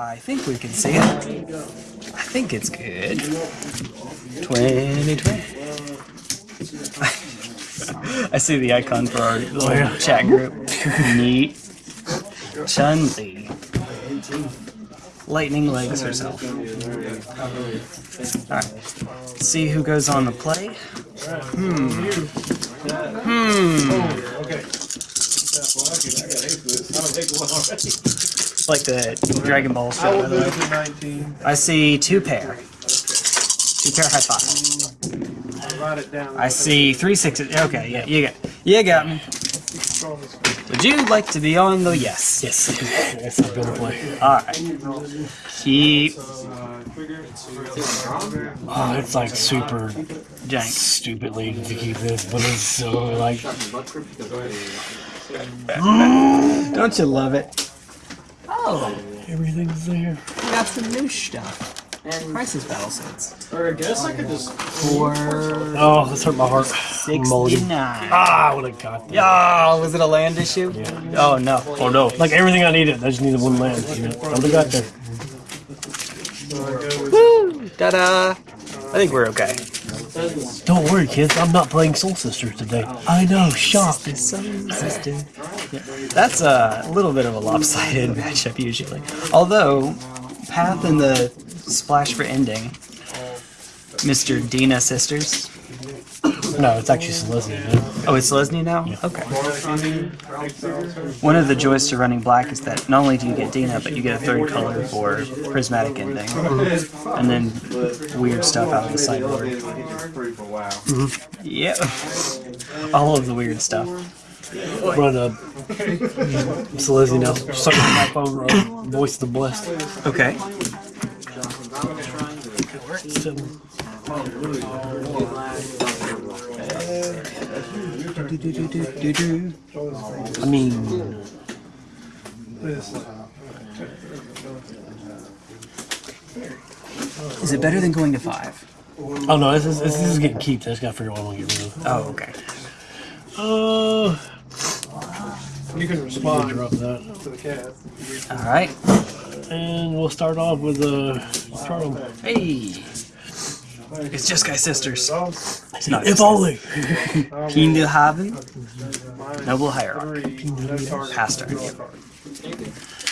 I think we can see it. I think it's good. 2020. I see the icon for our little chat group. Neat. Chun Li. Lightning legs herself. Alright. See who goes on the play. Hmm. Hmm. It's like the Dragon Ball show, by the way. I see two pair. Two pair high five. I see three sixes. Okay, yeah, you got, you got me. Would you like to be on the yes? Yes. yes, I'm gonna play. All right. Keep Oh, it's like super jank. stupidly to keep this, but it's so like Don't you love it? Oh, everything's there. we got some new stuff. And Crisis battle sets. Or I guess I could just. For Oh, this hurt my heart. Mulligan. 69. Ah, I would have got that. Yeah, was it a land issue? Yeah. Oh no. Oh no, like everything I needed, I just needed one land. You know? I would have got there. Woo! Ta-da! I think we're okay. Don't worry, kids. I'm not playing Soul Sisters today. I know. Shock. Sister. Yeah. That's a little bit of a lopsided matchup usually. Although, Path and the Splash for Ending, Mr. Dina Sisters. No, it's actually Selesnya. Man. Oh, it's Lesney now? Okay. One of the joys to running black is that not only do you get Dina, but you get a third color for Prismatic Ending. And then weird stuff out of the sideboard. Yep. All of the weird stuff. Run a Selesnya now. Suck my phone. Uh, voice of the blessed. Okay. Seven. I mean, Is it better than going to five? oh no, this is, this is getting keep. I just gotta figure out what I'm gonna get rid of. Oh, okay. Uh, You can I'll respond drop that. to the cat. Alright. And we'll start off with uh, Charm. Hey! It's just Guy Sisters. No, If only. Keen to Haven, Noble Hierarch, Three. No. Pastor.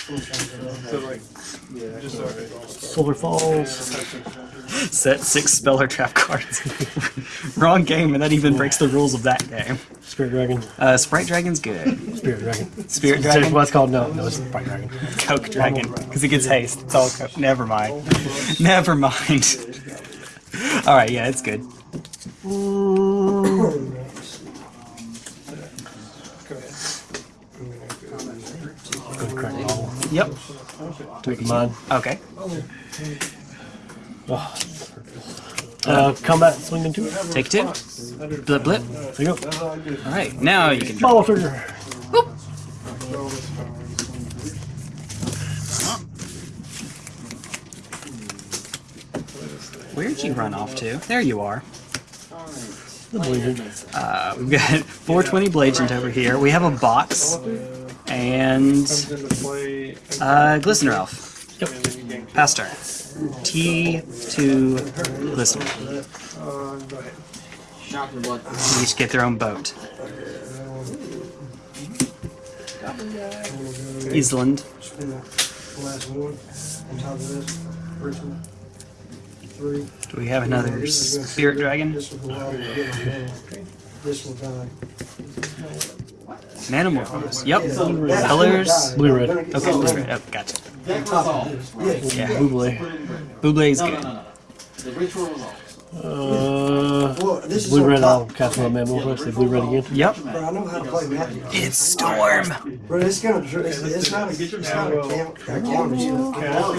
So like, just Solar Falls. Set six speller trap cards. Wrong game, and that even breaks the rules of that game. Spirit Dragon. Uh, Sprite Dragon's good. Spirit Dragon. Spirit That's Dragon, what it's called. No, no, it's Sprite Dragon. Coke Dragon, because it gets haste. It's all co- Never mind. Never mind. Alright, yeah, it's good. Good crack ball. Yep. Take mine. Okay. Oh. Uh, combat swinging two. Take two. Blip blip. There you go. Alright, now you can. Follow trigger. Where'd you run off to? There you are. The. Uh, we've got 420 Blagent over here. We have a box. And comes into play. uh, Glistener Elf. And then. Pass turn. T2 Glistener. Uh, go. They each get their own boat. Island. Last one, on top of this, first one, three. Do we have another Spirit Dragon? This will go out and get my hand. This will die. Manamorphose. Yep. Colors. Blue red. Okay, blue red. Oh, gotcha. Yeah. Buble. Bublé's good. Uh, Well, this blue red. I'll top. cast my man more. Say blue red again. Yep. Bro, I know how to play Magic. It's Storm. Bro, it's gonna, it's, it's not, a- it's not a count, a count,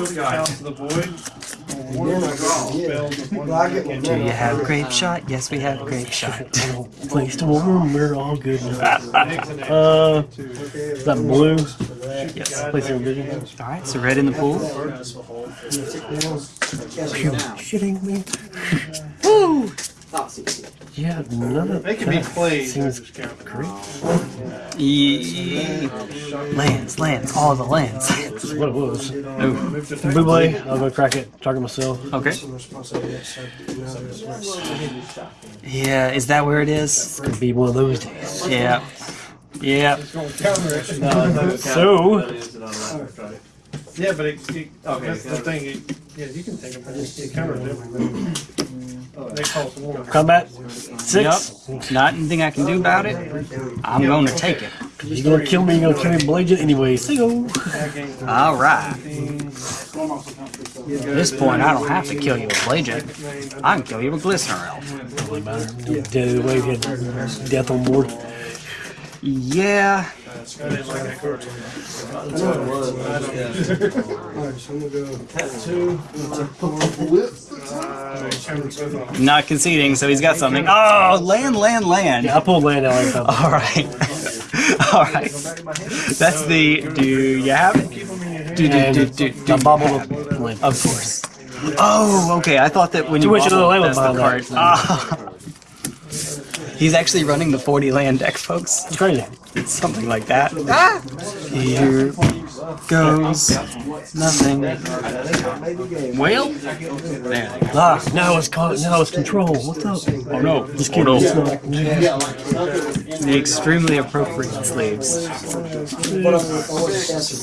it's Cast the void. Then I go, yeah. Well, I get my Do you have Grapeshot? Yes, we have Grapeshot. Place to warm. We're all good. Uh, is that blue? Yes. Place your vision. Alright, so red in the pool. Shitting me. Woo! Yeah, none of them. They can be that played. Seems just great. Yeah. Lands, lands, all the lands. That's what it was. Ooh. Move to attack. Blue blade, I'll go crack it, target myself. Okay. Some responsibility, so now it's- Yeah, is that where it is? Could be one of those days. Yeah. Yeah. It's gonna counter it. No, it's not gonna count. So- That is it on left, right. Yeah, but it, it, Okay, that's the thing, it, yeah, you can take them, but it it counters them. They call it. Combat six. Yep. Not anything I can do about it. I'm going to take it. You're gonna kill me. You're gonna kill me, blade anyway. See you. All right. At this point, I don't have to kill you with Blade I can kill you with Glistener Elf. Doesn't matter. Dead either way. He had death on board. Yeah. I didn't like that card. That's what it was. Alright, so I'm gonna go. Tattoo. Uh, counter both of them. Not conceding, so he's got something. Oh, land, land, land. Yeah, I pulled land out like that. All right. All right. That's the. Do you have it? Keep them in your hand. Do, do, do, do, do I you bobbled have it? up land. Of course. Oh, okay. I thought that when you Too much of the bobbled, land that's the card. behind Ah. He's actually running the 40 land deck, folks. It's crazy. Something like that. Ah! Here goes nothing. Whale? There. Ah, now it's caught. Now it's control. What's up? Oh no. Just Oh, kidding. no. The extremely appropriate sleeves.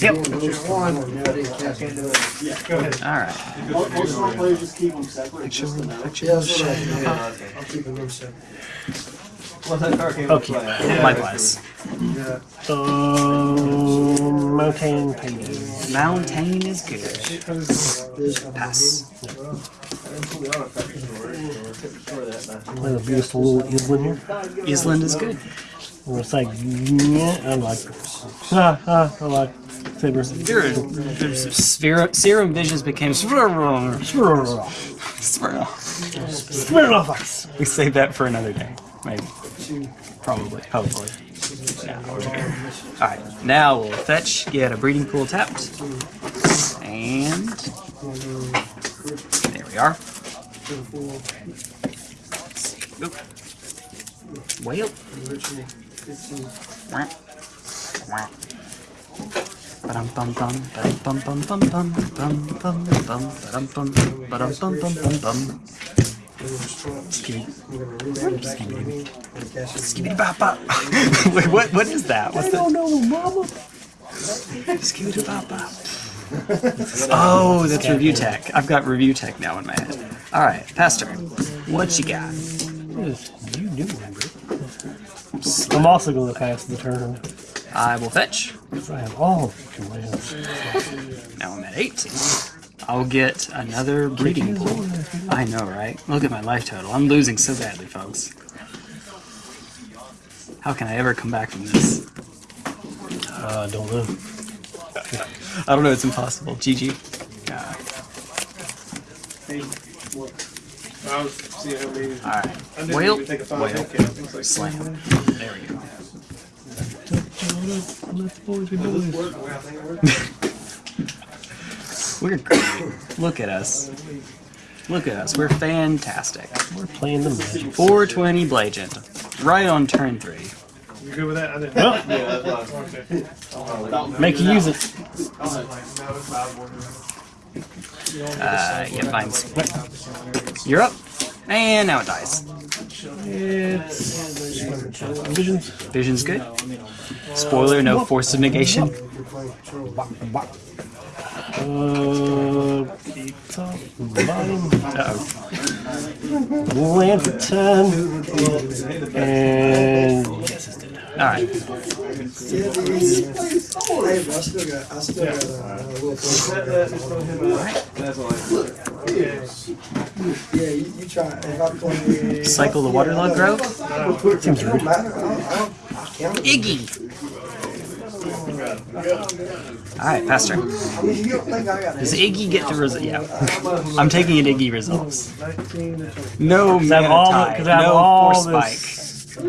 Yep. Alright. I'll keep them separate. What's that card came Okay. play? Likewise. Um, Mountain painting. Mountain is good. Pass. Playing a beautiful little island here. Island is good. I'm gonna say, yeah, I like. Ah, ah, I like. Saber. Serum visions became swirl. Swirl. Swirl. Swirl off ice. We save that for another day. Maybe. Probably. Hopefully. Alright, now we'll fetch, get a breeding pool tapped. And there we are. Whale. Skibidi bop bop. Wait, what? What is that? What's that? know, mama. Skibidi bop bop. Oh, that's review tech. I've got review tech now in my head. All right, Pastor, what you got? You do remember. I'm also going to pass the turn. I will fetch. because I have all the commands. Now I'm at 18. I'll get another breeding pool. I know, right? Look at my life total. I'm losing so badly, folks. How can I ever come back from this? Uh, don't know. I don't know. It's impossible. GG. I was seeing how many. all right. Whale. even take a five Whale. hit count. It was like- Slam. There we go. Let boys be boys. We're great. Look at us. Look at us. We're fantastic. We're playing the magic. 420 Blagent. Right on turn three. You good with that? I didn't. Well, Yeah, that's what I Okay. make you use it. Uh, yeah, mine's. You're up. And now it dies. It's visions. Vision's good. Spoiler, no force of negation. Uh, top, bottom. Uh-oh. And. Alright. Cycle the Waterlogged Grove. Seems rude. don't matter, I don't, I don't, I count it. Iggy! Alright, Pastor. I mean, you don't think I got Does. Iggy get to result? Yeah. I'm taking it Iggy resolves. 19 to 20. No Cause I have mana all, tide, cause I have no all force this. spike.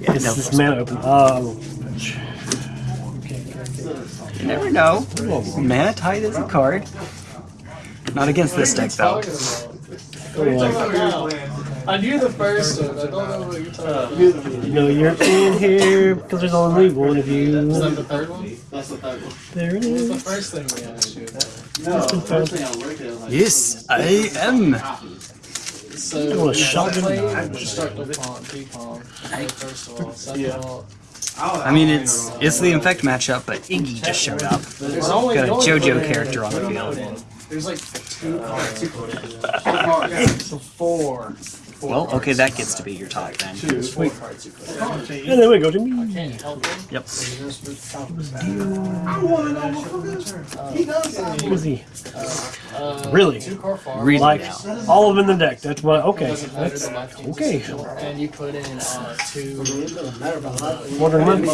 It's No this force mana open. Uh, You never know. Mana Tide is a card. Not against this deck, though. I knew the first one. I don't know what you're talking about. You know you're in here because there's only one of you. Is that you. the third one? That's the third one. There it What the first thing we asked you? No, the first thing I looked at was like. Yes, I am. So, want a when I shotgun? played No. Destructible Pawn, P-Palm, first of all. Second of all, I mean, it's it's the infect matchup, but Iggy just showed up. there's only Got a JoJo character on the field. There's like two cards you put in. So four. Four Well, okay, that gets to be your top then. There's four cards you put in. And then we go to me. Can't help them. Yep. Who is he? Uh, Really? Two car farm. Read Like it out. all of them in the deck. That's what. Okay. That's to my team. okay. And you put in uh, two. Wondering when.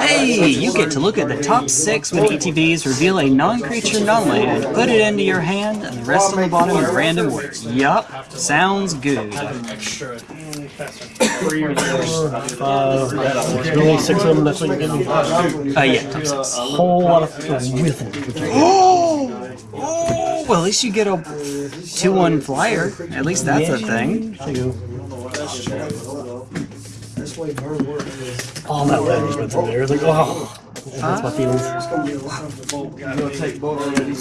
Hey, you get to look at the top six when ETBs reveal a non-creature non-land, put it into your hand, and the rest on the bottom is random words. Yup, sounds good. Extra. Three or four, five. There's only six of them. That's what you're getting. Uh, yeah, top six. Whole lot of rhythm. Oh, oh, well, at least you get a two-one flyer. At least that's a thing. There you. That's way burn work is. All that letters went in there. It's like, oh, that's my feelings. It's gonna be a lot of the bolt. You gonna take both already?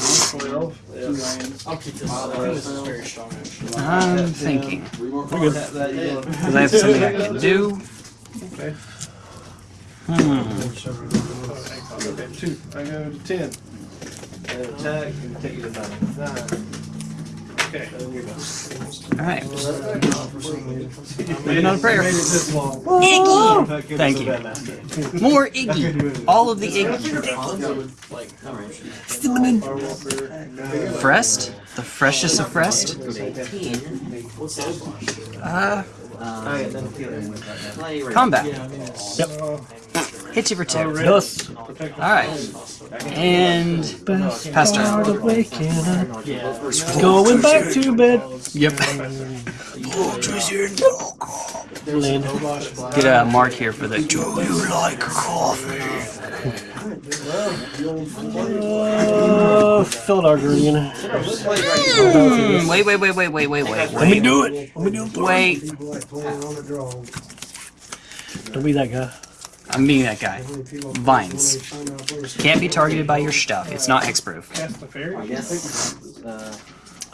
I'll keep this. I think this is very strong. Actually. I'm thinking. We're good. That, yeah. Because I have something I can do. Hmm. Okay, two. I go to ten. And attack and take you to nine. Nine. Okay. Alright. Moving on to prayer. this long. Iggy! Thank you. More Iggy. All of the Iggy. Like, Frest? The freshest of Frest? Uh, Alright, then kill him. combat. yeah, I mean, Yep. Hit you for two. Yes. Alright. And pass Start turn. waking up. yeah. Going back to bed. Yep. Land. Get a mark here for the Do you like coffee? Uh, Felidar Guardian. Hmm, wait, wait, wait, wait, wait, wait, wait, Let me do it. Let me do it. Wait. People like playing on the draw. Don't be that guy. I'm being that guy. How many people- Vines. Find out where- Can't be targeted by your stuff. It's not hexproof. Cast the fairy.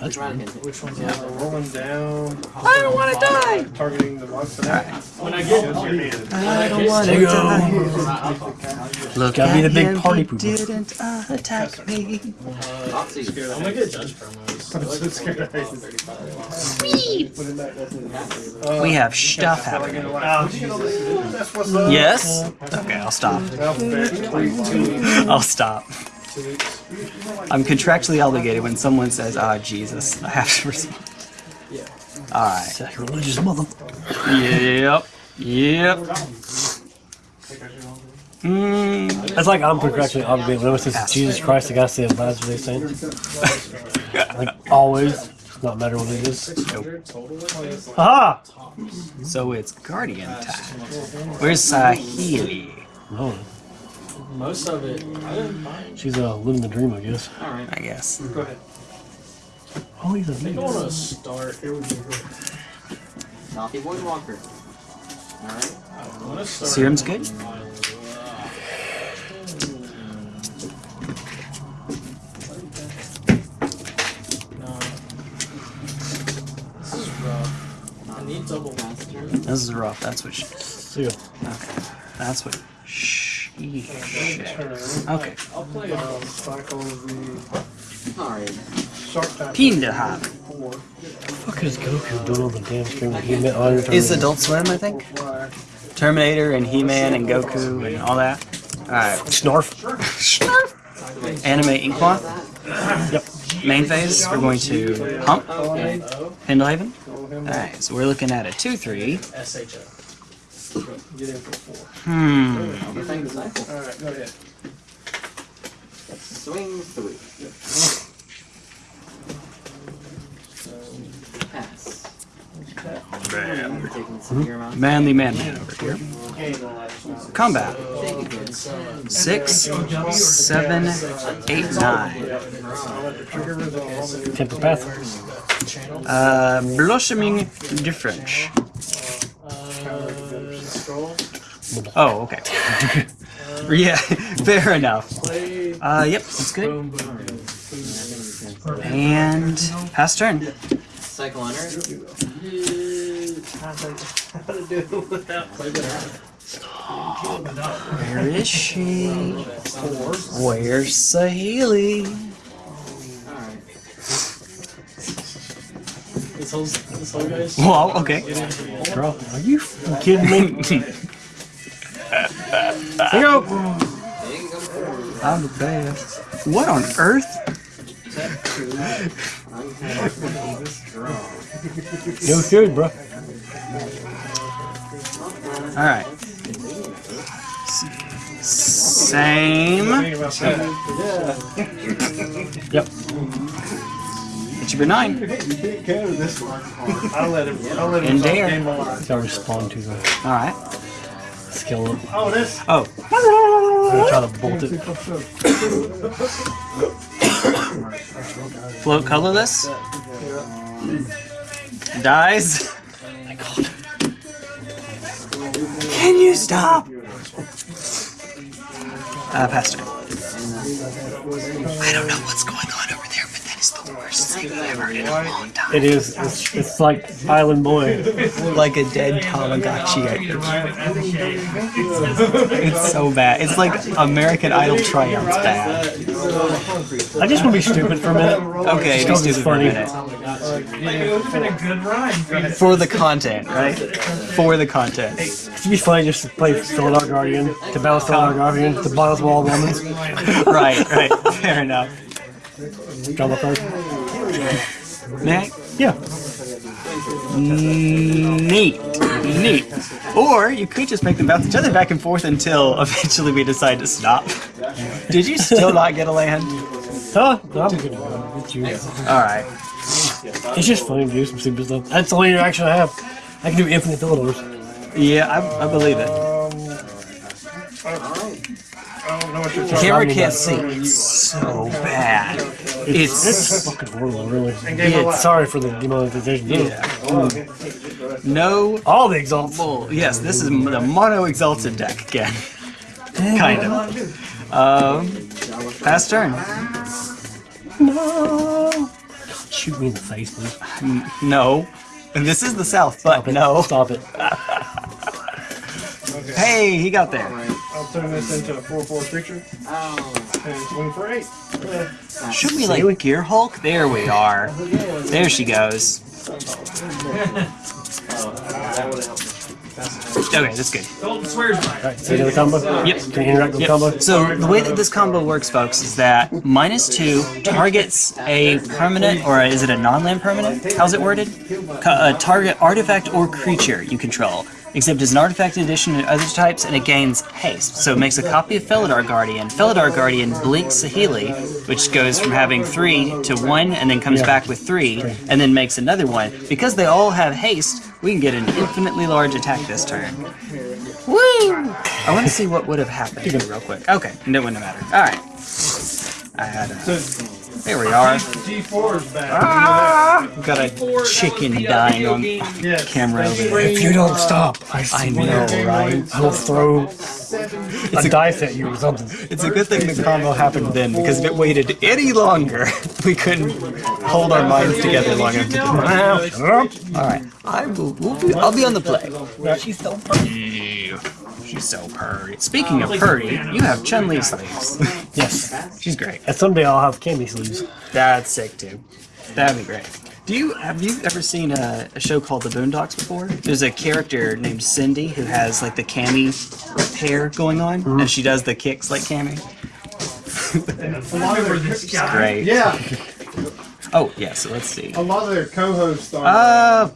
That's right. Which one's Yeah, that? rolling down. I don't want to die. Targeting the monster. When I get I don't want to die. Look Gotta be the big party pooper. didn't attack me. I'm gonna get judge promos. I'm so scared. I hate this. Put it back, that's it. We have stuff happening. Oh, Jesus. That's what's up. Yes? Okay, I'll stop. Alphabet, three, two, I'll stop. Two weeks. I'm contractually obligated when someone says, ah, Jesus. I have to respond. Yeah. Alright. Sacrilegious mother. Yep. Yep. Mm, It's like I'm contractually obligated. Whenever it says Jesus Christ, I gotta say it. That's what they're saying. Like always. Not matter what it is. Aha! so it's Guardian time. Where's Saheeli? No, Most of it. I didn't find. she's uh, living the dream, I guess. All right. I guess. Go ahead. Oh, he's a I think I want to start. Here we go. Naughty Boy Walker. Alright. I want to start. Serum's good? No. This is rough. I need double master. This is rough. That's what she. See ya. Okay. That's what she. Okay. I'll play it. Um, cycle the Alright. shark type. Pinda hop. Four. Fuck is Goku doing on the damn screen? He met all your Is Adult Swim, I think? Terminator and He-Man and Goku and all that. Alright. Snarf. Snarf. Anime Inkmoth. Yep. Main phase, we're going to Hump, Oh. Pendelhaven. Roll. Alright, so we're looking at a 2-3. Get in for four. Hmm. Alright, go ahead. Swing three. Pass. Taking severe. Manly man man over here. Combat. Six, seven, eight, nine. Temper Path. Uh, blossoming defense. Oh, okay. yeah, fair enough. Uh, yep, that's good. And pass turn. Cycle under. Where is she? Where's Saheeli? This whole, this whole guy's. Well, okay. Bro, are you kidding me? Here you go. There you go. I'm the best. What on earth? No good, bro. Alright. Same. Yep. It should be nine. I'll let him. I'll let him. And start the there. game alive. Gotta respond to the Alright. skill up. Oh, this. Oh. I'm gonna try to bolt it. Float colorless. Dies. My god. Can you stop? Uh, pass turn. I don't know what's going on the worst thing I've heard in a long time. It is. It's, it's like Island Boy. Like a dead Tamagotchi. It's so bad. It's like American Idol Triumph's bad. I just want to be stupid for a minute. Okay, Just be 'cause it's stupid for a funny. minute. For the content, right? For the content. It'd be funny just to play Felidar Guardian, to balance Felidar Guardian, to balance Wall Womans. Right, right. Fair enough. Drama card. Next. Yeah. Neat. Neat. Or you could just make them bounce each other back and forth until eventually we decide to stop. Did you still not get a land? Huh? No, I'm good to go. It's you. Alright. It's just funny to do some stupid stuff. That's the only interaction I have. I can do infinite Felidars. Yeah, I, I believe it. Um, I don't know what you're talking Camera I can't see. It's so bad. It's, It's fucking horrible, really. gave a lot. Sorry for the demonetization. yeah. No. All the exalts. Well, yes, this is the mono exalted deck again. kind of. Um, pass turn. No. Shoot me in the face, please. No. And this is the south, but no. Stop it. Hey, he got there. I'll turn this into a 4-4 creature Oh. and swing for 8. Should we like Gear Hulk? There we are. There she goes. Okay, that's good. Alright, see the combo? Yep. Can you interact with Yep. combo? So the way that this combo works, folks, is that minus two targets a permanent, or is it a non-land permanent? How's it worded? A uh, target artifact or creature you control. Except as an artifact in addition to other types, and it gains haste. So it makes a copy of Felidar Guardian. Felidar Guardian blinks Saheeli, which goes from having three to one, and then comes Yeah. back with three, and then makes another one. Because they all have haste, we can get an infinitely large attack this turn. Woo! I want to see what would have happened real quick. Okay, no, wouldn't matter. All right. I had a, there we are. G4's back. Ah! Got a chicken dying on Yes. camera over there. If you don't stop, I, I know, right? I'll throw a dice at you or something. It's a good thing the combo happened then, because if it waited any longer, we couldn't hold our minds together long enough to do it. All right, I will. We'll be, I'll be on the play. She's so pretty. She's so purdy. Speaking of purdy, you have Chun Li sleeves. Yes. She's great. And someday I'll have candy sleeves. That's sick too. That'd be great. Do you have you ever seen a, a show called The Boondocks before? There's a character named Cindy who has like the Cammy hair going on, and she does the kicks like Cammy. It's great. Yeah, Oh yeah, so let's see. a lot of their co-hosts are Uh,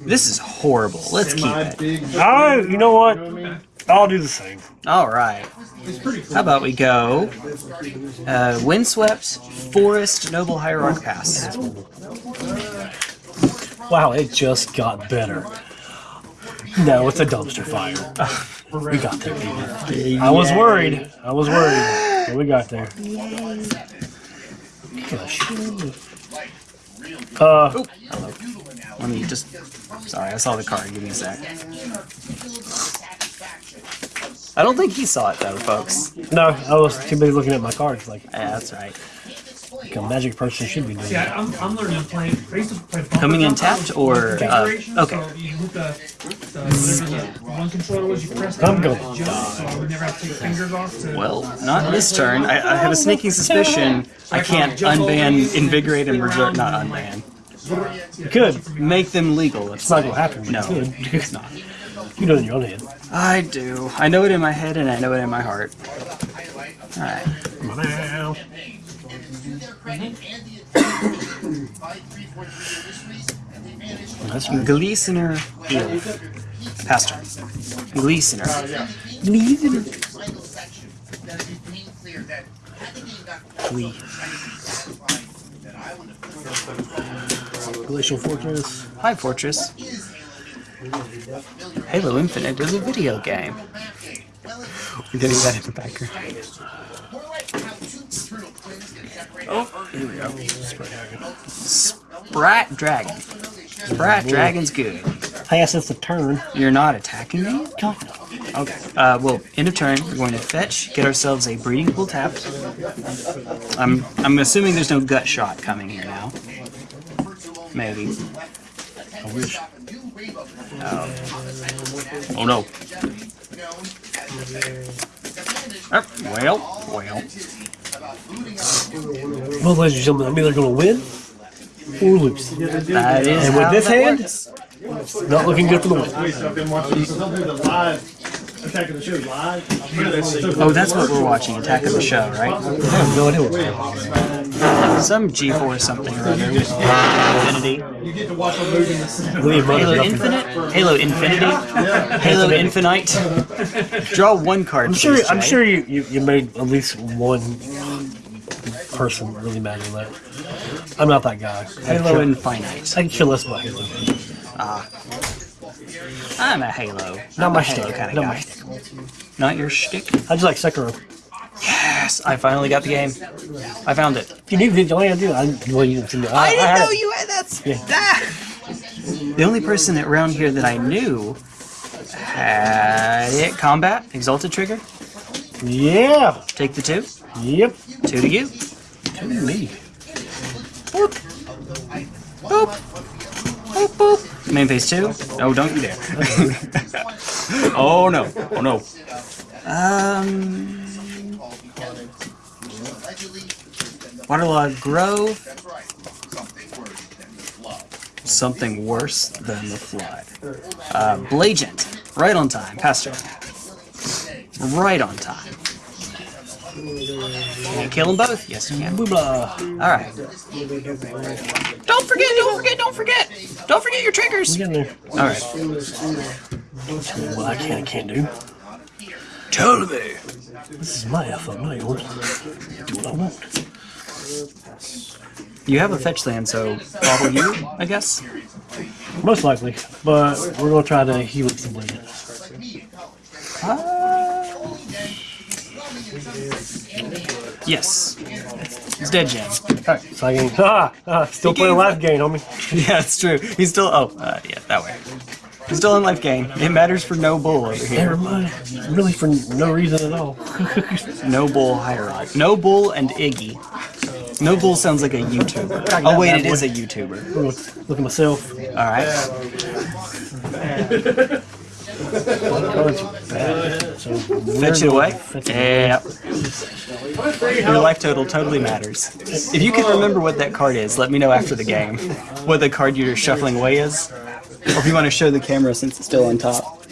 this is horrible. Let's keep it. big. Oh, you know what? You know what I mean? I'll do the same. All right. It's pretty cool. How about we go uh, Windswept Forest Noble Hierarch Pass. Wow, it just got better. No, it's a dumpster fire. we got there, people. I was worried. I was worried. But we got there. Gosh. Uh, Let me just. Sorry, I saw the card. Give me a sec. I don't think he saw it though, folks. no, I was too busy looking at my cards. Like, Yeah, that's right. like a magic person should be doing. Yeah, that. I'm, I'm learning to play. I used to play Coming in tapped or uh, okay. So you hook the, the whatever the one controller was, you press I'm down going and it jumps, so I would never have to take fingers off to. Well, not this turn. I, I have a sneaking suspicion I can't unban, invigorate, and reserve. Not unban. You could. Make them legal. It's not gonna happen. No, could. it's not. You know it in your own head. I do. I know it in my head and I know it in my heart. Alright. Meow. That's Gleasoner Eel. Pastor. Gleasoner. Glee. Glacial Fortress. Hi, Fortress. Halo Infinite is a video game. We're getting that in the background. Oh, here we go. Sprat Dragon. Sprat Dragon's good. I guess it's a turn. You're not attacking me? Okay. Uh, well, end of turn, we're going to fetch, get ourselves a breeding pool tapped. I'm I'm assuming there's no gut shot coming here now. Maybe. I wish. Oh no. Oh, well, well. Well, ladies and gentlemen, I'm either gonna win or lose. That is And with this hand, not looking good for the win. I've been watching. They'll do the live Attack of the Show live. Oh, that's what we're watching, Attack of the Show, right? I have no idea what. Some G4 something or other. Infinity. You get to watch a movie in the center. William Halo Runners. Infinite? Halo Infinity? Halo Infinite? Draw one card. I'm sure. please, I'm sure you, you, you made at least one person really mad at that. I'm not that guy. Halo care, Infinite. I can care less about Halo. Ah. I'm a Halo. Not I'm my Halo shtick. kind of Not guy. my shtick. Not your shtick? I just like Sekiro. Yes, I finally got the game. I found it. You need it, all you gotta do. I, well, you didn't. I, I know it. you had that. Yeah. Ah! The only person around here that I knew had it. Combat, Exalted Trigger. Yeah. Take the two. Yep. Two to you. Me. Boop. Boop. Boop, boop. Main phase two. Oh, don't you dare. oh no. Oh no. Um. Waterlogged Grove. Something worse than the flood. Uh, Blagent. Right on time. Pastor. Right on time. Can you kill them both? Yes, you can. Alright. Don't forget, don't forget, don't forget! Don't forget your triggers! Get in there. Alright. What I can and can't do. Tell me! This is my effort, not yours. Do what I want. You have a fetch land, so probably you, I guess? Most likely, but we're gonna try to heal it some later. Yes. It's dead jam. Alright, so I can. Ah, ah, still He playing life game, homie. Yeah, it's true. He's still. Oh, uh, yeah, that way. He's still in life gain. It matters for no bull over here. Never mind. Really, for no reason at all. No bull hierarchy. No bull and Iggy. No bull sounds like a YouTuber. Oh wait, it is a YouTuber. Look, look at myself. All Fetch it away. Yeah. Your life total totally matters. If you can remember what that card is, let me know after the game. What the card you're shuffling away is. Or if you want to show the camera since it's still on top.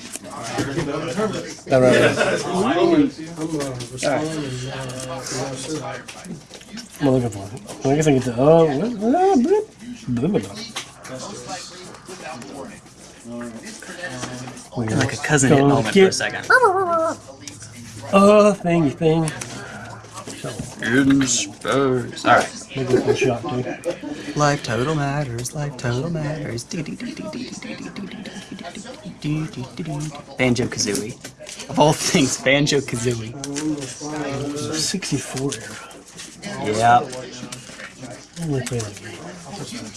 I'm looking for it. I guess I get to. Oh, ah, blip. You're like a cousin hit moment for a second. Oh, thingy thing. In Spurs. Alright. Maybe a shot too. Life total matters. Life total matters. Banjo Kazooie. Of all things, Banjo Kazooie. 64 era. Yeah. Only played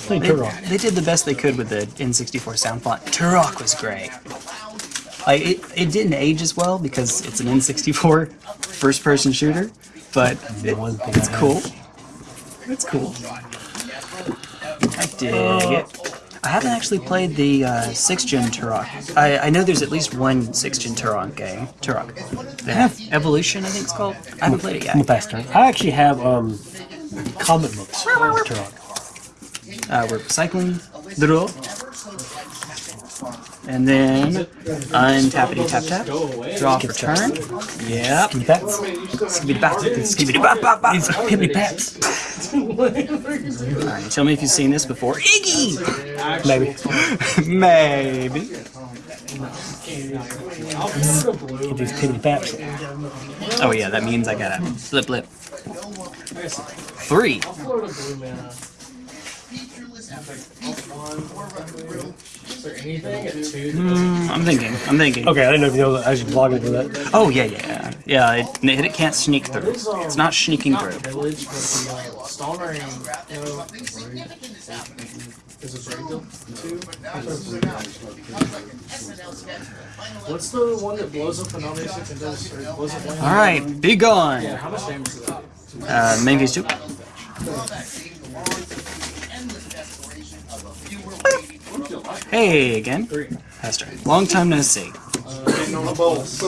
They, Turok. they did the best they could with the N64 sound font. Turok was great. Like it, it didn't age as well because it's an N64 first-person shooter, but it, it's cool. It's cool. I dig it. I haven't actually played the uh, sixth gen Turok. I, I know there's at least one sixth gen Turok game. Turok. The Evolution, I think it's called. I haven't played it the yet. I actually have um, comic books of Turok. Uh, we're cycling the row. And then untappity tap tap. Draw for turn. Yep. Skibidi Pats. Skibidi bap. Skibidi bap bap bap. Pibbly Pats. Alright, tell me if you've seen this before. Iggy! Maybe. Maybe. Get these Pibbly Pats. Oh yeah, that means I gotta flip flip. Three. Hmm, I'm thinking. I'm thinking. Okay, I didn't know if you know that I was blogging for that. Oh yeah, yeah, yeah. It, it can't sneak through. It's not sneaking through. Village, but the Stalmer and you know, is it Brayville too? What's the one that blows up an and does blows up land? All right, be gone. Yeah, how much damage is that? Uh, main phase two. Hey again, Hester. Long time no see. Getting on the bolts.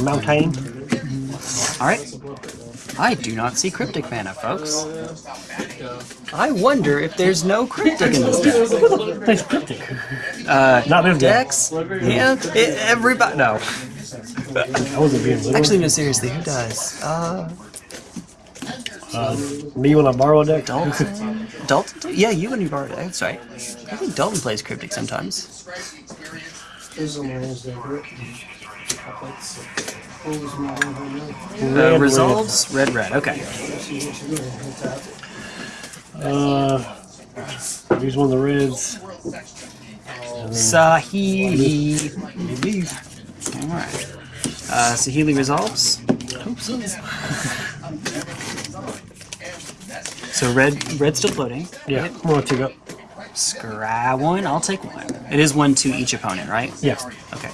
Mountain. All right. I do not see cryptic mana, folks. I wonder if there's no cryptic in this deck. Plays Cryptic. Uh, Not this deck. decks? Yeah, it, everybody. No. I wasn't being literal. Actually, no. Seriously, who does? Uh, Uh, me when I borrow a deck. Dalton. Dalton? Yeah, you and you borrowed it. That's right. I think Dalton plays cryptic sometimes. This is on Wednesday, correct? What was my one home run? Uh, resolves red red. Okay. Uh, use one of the reds. Saheeli. Alright. Uh, Saheeli resolves. Hope so. So red red's still floating. Yeah, I'm gonna take up. Scry one, I'll take one. It is one to each opponent, right? Yeah. Okay.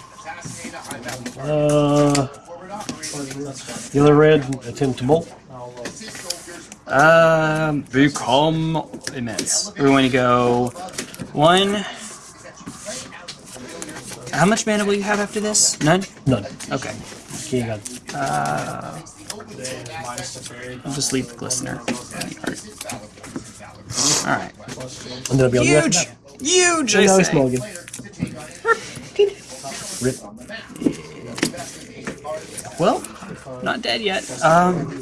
Uh, the other red, attempt to bolt. Um, become immense. We're going to go one. How much mana will you have after this? None? None. Okay. Okay, you I'll just leave the glistener. Alright. And then I'll be on the Huge! left. Huge! I Now he's say. small. Rip. Well, not dead yet. Um,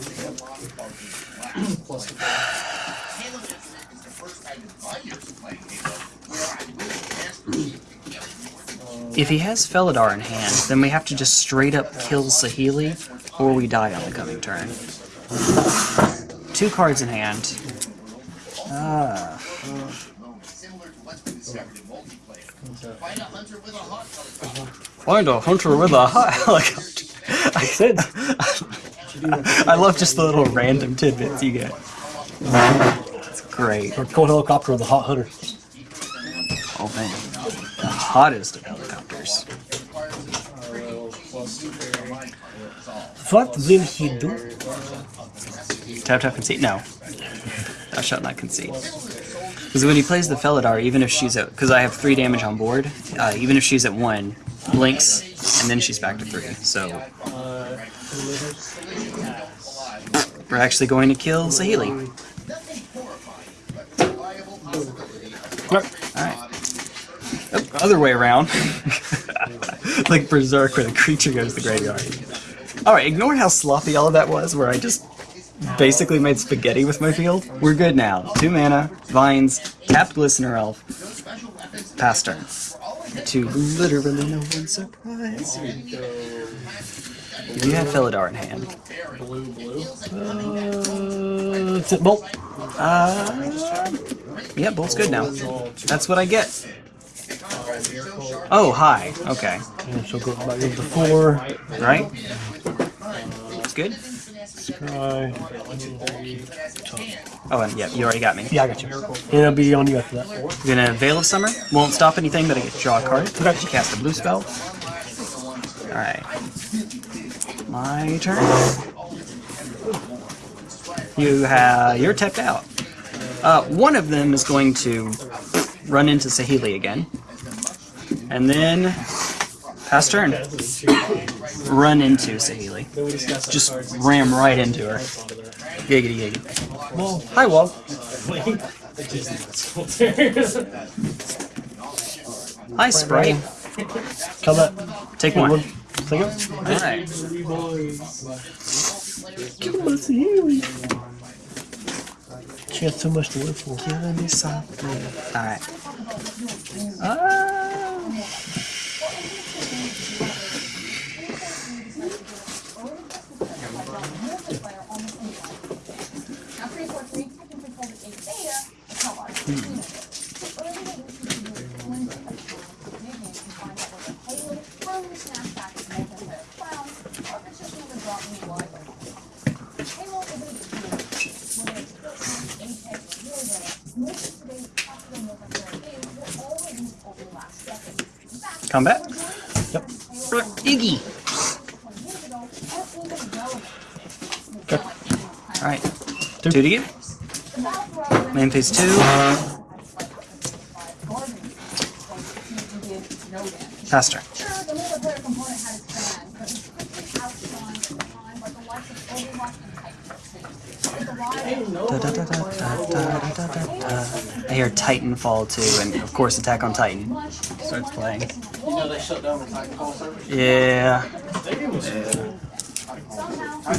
if he has Felidar in hand, then we have to just straight up kill Saheeli, or we die on the coming turn. Two cards in hand. Ah. Find a hunter with a hot helicopter. Makes sense. I love just the little random tidbits you get. It's great. Or cold helicopter with a hot hunter. Oh man. The hottest of helicopters. What will he do? Tap tap concede? No. Thou shalt not concede. Because when he plays the Felidar, even if she's at, because I have three damage on board, uh, even if she's at one, blinks, and then she's back to three. So we're actually going to kill Saheeli. Alright. Other way around. like Berserk, where the creature goes to the graveyard. Alright, ignore how sloppy all of that was, where I just basically made spaghetti with my field. We're good now. Two mana, vines, tapped glistener elf, pass turn. To literally no one's surprise. You have Felidar in hand. Blue, blue. Uh, bolt. Uh, Yeah, bolt's good now. That's what I get. Oh, hi. Okay. And she'll go up to four. Right? That's good. Scry. Oh, and yeah, you already got me. Yeah, I got you. And it'll be on you after that. You're gonna Veil of Summer. Won't stop anything, but I get to draw a card. Cast a blue spell. Alright. My turn. You have you're tapped out. Uh, one of them is going to run into Saheeli again. And then pass turn. Run into Saheeli. Just ram right into her. Giggity giggity. Well, hi Wall. Hi Sprite. Come back. Take one. Take it. Alright. She has so much to live for. Killing me softly. Alright. Ah. combat. Yep. Iggy. Go. All right. Two, two to you. Main phase two. Faster. Da, da, da, da, da, da, da, da, I hear Titanfall 2 and of course Attack on Titan starts playing. You know shut down the Titanfall servers? Yeah.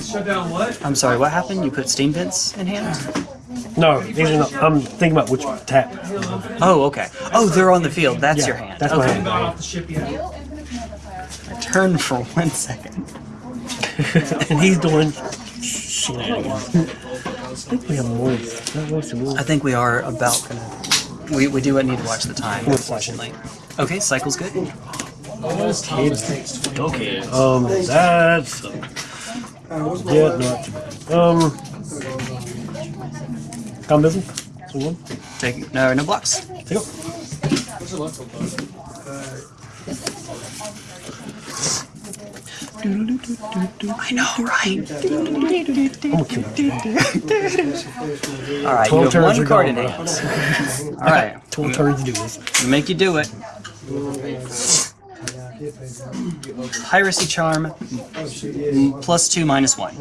Shut down what? I'm sorry, what happened? You put Steam vents in hand? No, these are not. I'm thinking about which tap. Oh, okay. Oh, they're on the field. That's Yeah, your hand. that's my hand. Got off the ship yet? Halo Infinite multiplayer I turned for one second. and he's doing shenanigans. I think we have more. Not wasting. I think we are about gonna. We, we do what need to watch the time, unfortunately. Okay, cycle's good. Okay. Um, that's yeah, not too bad. Um, come busy. So. Take no no blocks. Take it. I know, right? All right, you have one card in hand. All right, Twelve turns to do this. make you do it. Piracy Charm, plus two, minus one.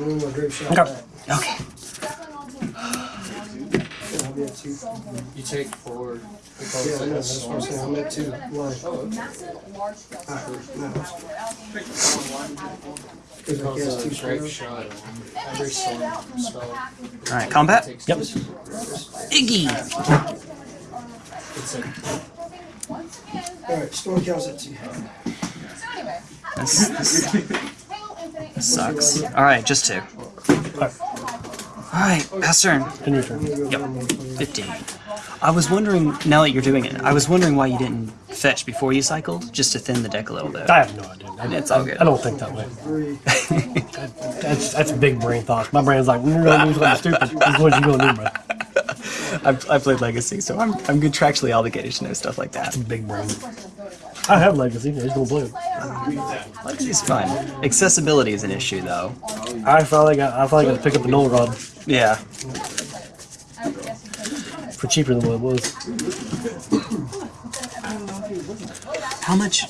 Okay. Okay. You take four. Yeah, that's what I'm saying. I'm at two. Oh, okay. Alright, combat? Yep. Iggy! Alright, storm. This, this Halo Infinite is sucks. All right, just two. All right, pass turn. In your turn. Yep. 15. I was wondering, now that you're doing it, I was wondering why you didn't fetch before you cycled, just to thin the deck a little bit. I have no idea. I, It's all good. I don't think that way. Three. That's that's big brain thoughts. My brain's like, mm, you're gonna do something stupid. This what you gonna do, bro. I've, I played Legacy, so I'm, I'm contractually obligated to know stuff like that. Big brain. I have legacy. I just don't play it. Legacy's fun. Accessibility is an issue, though. I finally got. I finally got to pick up a null rod Yeah. for cheaper than what it was. How much?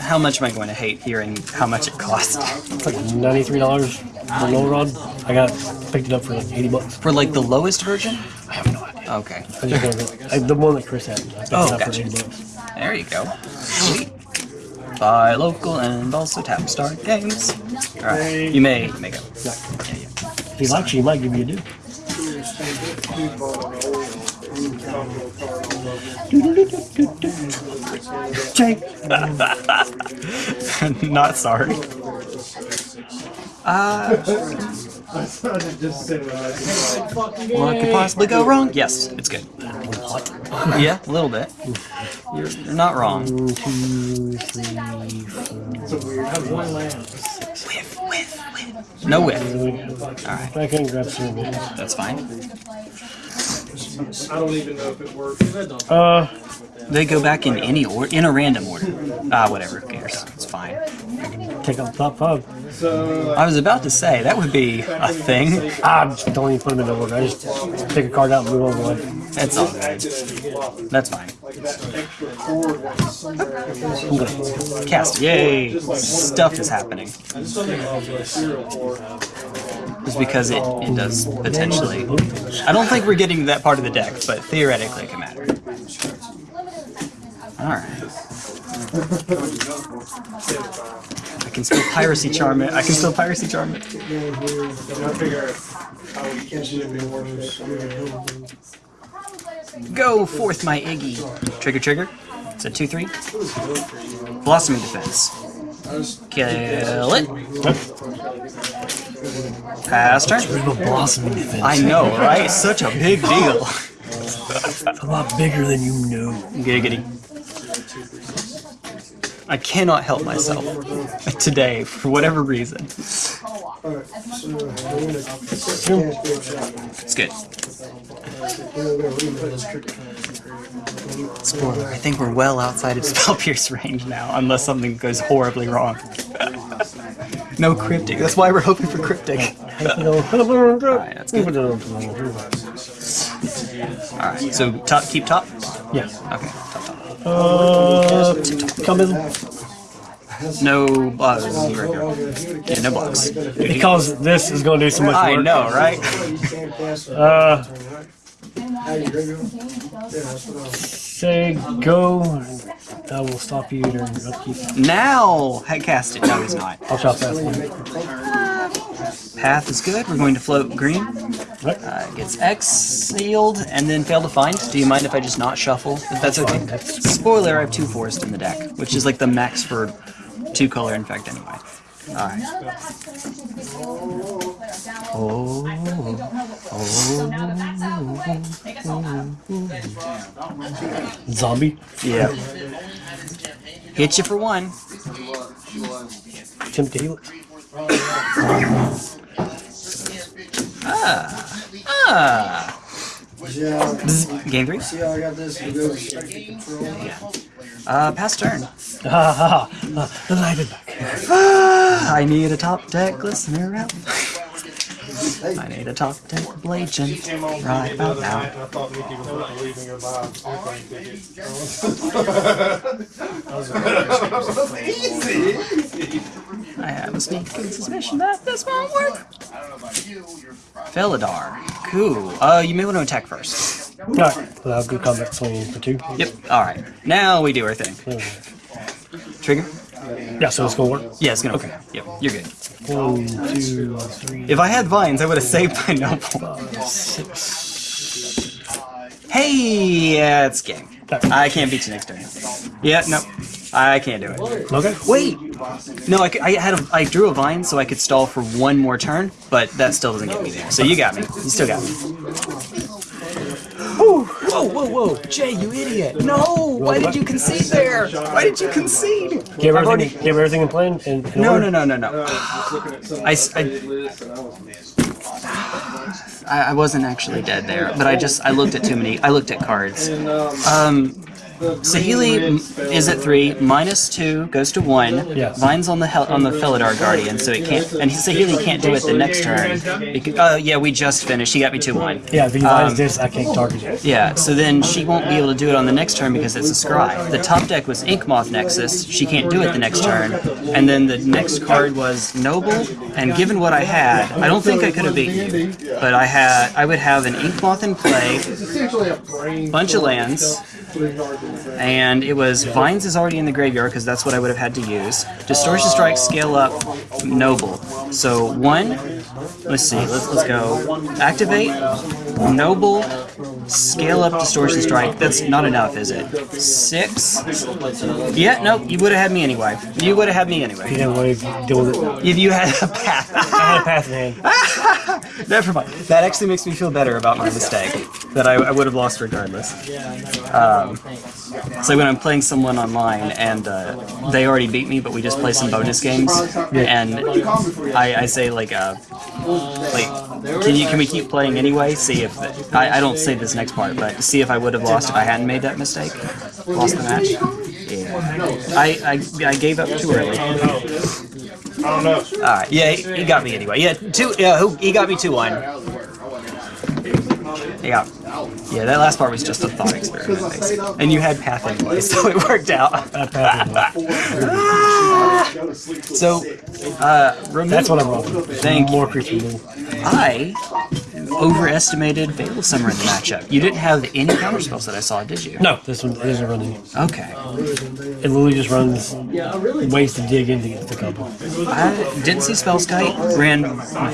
How much am I going to hate hearing how much it costs It's like ninety three dollars for null rod. I got picked it up for like eighty bucks. for like the lowest version? I have no idea. Okay, I just got the one that Chris had. I picked Oh, it up gotcha. for eighty bucks. there you go. Sweet. Buy local and also tap start games. All right, you may make up. Yeah, yeah. If he likes you, he might give you a do. Jake. Not sorry. Uh, Just sit with that. What could possibly go wrong? Yes, it's good. Yeah, a little bit. You're, you're not wrong. One, two, three, four. One land. Whiff, whiff, whiff. No whiff. Alright, I can grab some of these. that's fine. I don't even know if it works. Uh, They go back in any order, in a random order. Ah, whatever, who cares? It's fine. take out the top five. So, I was about to say, that would be a thing. Ah, don't even put them in the order. I just take a card out and move on. Like, It's all. That's fine. was somewhere. Cast. Yay! Stuff is happening. It's because it, it does potentially. I don't think we're getting that part of the deck, but theoretically it can matter. Alright. I can still piracy charm it. I can still piracy charm it. Go forth, my Iggy. Trigger, trigger. It's a 2 3. Blossoming Defense. Kill it. Pass turn. blossoming defense. I know, right? Such a big deal. A lot bigger than you know. Giggity. I cannot help myself today for whatever reason. Alright, so we're gonna It's good. Spoiler, I think we're well outside of Spell Pierce range now, unless something goes horribly wrong. no cryptic. That's why we're hoping for cryptic. Alright, that's good. Alright, so top, keep top? Yes. Okay, top, top. Uh, come in. No blocks. Yeah, no blocks. Because this is going to do so much work. I know, right? Uh, say go. That will stop you during your upkeep. Now, head cast it. No, he's not. I'll chop that one. Path is good. We're going to float green. Uh, gets X sealed and then fail to find. Do you mind if I just not shuffle? If that's okay. Spoiler: I have two forest in the deck, which is like the max for two color in fact anyway. All right. Oh. Zombie. Yeah. Hit you for one. Attempt to heal it. Ah. See how, Bzz. Game three. see how I got this to go straight to control? Uh, pass turn. Ha ha ha. The light is back. I need a top deck listener out. I need a top deck blagent right about now. I thought Mickey was leaving her by I have a sneaking suspicion that this won't work. Felidar. Cool. Uh, you may want to attack first. Alright, we'll have good combat swing for two. Yep. Alright. Now we do our thing. Trigger? Yeah, so it's gonna work. Yeah, it's gonna okay. Yep, you're good. One, two, three, If I had vines, I would have saved my noble. six. Hey, yeah, it's game. I can't beat you next turn. Yeah, no. I can't do it. Okay. Wait! No, I, c- I had a, I drew a vine so I could stall for one more turn, but that still doesn't get me there. So you got me. You still got me. Whoa, whoa, whoa, whoa! Jay, you idiot! No! Why did you concede there? Why did you concede? Give everything, already- give everything in plan. And in No, order. no, no, no, no. I, s- I- I, I wasn't actually dead there, but I just I looked at too many. I looked at cards. Um, Saheeli is at three, minus two goes to one. Yes. Vine's on the hel- on the Felidar Guardian, so it can't. And Saheeli can't do it the next turn. Because, uh, yeah, we just finished. He got me two one. Yeah, if he Um, this, I can't target you. Yeah, so then she won't be able to do it on the next turn because it's a scry. The top deck was Inkmoth Nexus, she can't do it the next turn. And then the next card was Noble, and given what I had, I don't think I could have beaten you. But I had I would have an Inkmoth in play, Essentially a bunch of lands, and it was Vines is already in the graveyard because that's what I would have had to use. Distortion Strike, scale up, Noble. So one, let's see, let's, let's go. Activate, Noble, Scale up Distortion Strike. That's not enough, is it? Six? Yeah, no, you would have had me anyway. You would have had me anyway. didn't want to deal with it. If you had a path. I had a path in hand. Never mind. That actually makes me feel better about my mistake. That I, I would have lost regardless. Um, so when I'm playing someone online and uh, they already beat me, but we just play some bonus games, and I, I say like, uh, like, can you can we keep playing anyway? See if I, I don't say this next part, but see if I would have lost if I hadn't made that mistake, lost the match. Yeah, I I, I gave up too early. I don't know. All right, yeah, he, he got me anyway. Yeah, two. Yeah, who he got me two one. Yeah, yeah. That last part was just a thought experiment, basically. and you had path anyway, so it worked out. I had pass in hand. So, uh, remember, That's what I'm wrong. Thank More creature removal. I overestimated Veil of Summer in the matchup. You didn't have any counter spells that I saw, did you? No, this one isn't running. Okay. It literally just runs ways to dig in to get the couple. I didn't see Spellskite. Ran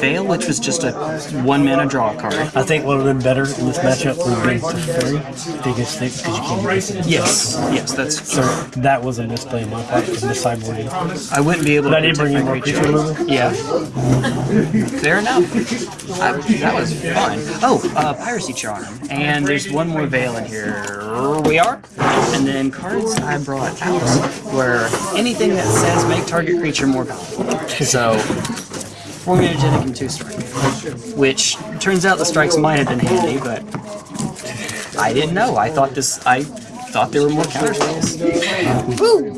Veil, which was just a one mana draw card. I think one of them better in this matchup would be Teferi, biggest stick because you can't miss it. Yes, yes, that's So that was a misplay on my part because the sideboarding. I wouldn't be able But to I did bring protect in my more creature. creature removal. Yeah. Fair enough. I, that was Oh, uh, Piracy Charm. And there's one more Veil in here. We are. And then cards I brought out were anything that says make target creature more powerful. So, four and two strike. Which turns out the strikes might have been handy, but I didn't know. I thought this. I thought there were more counter spells. Woo!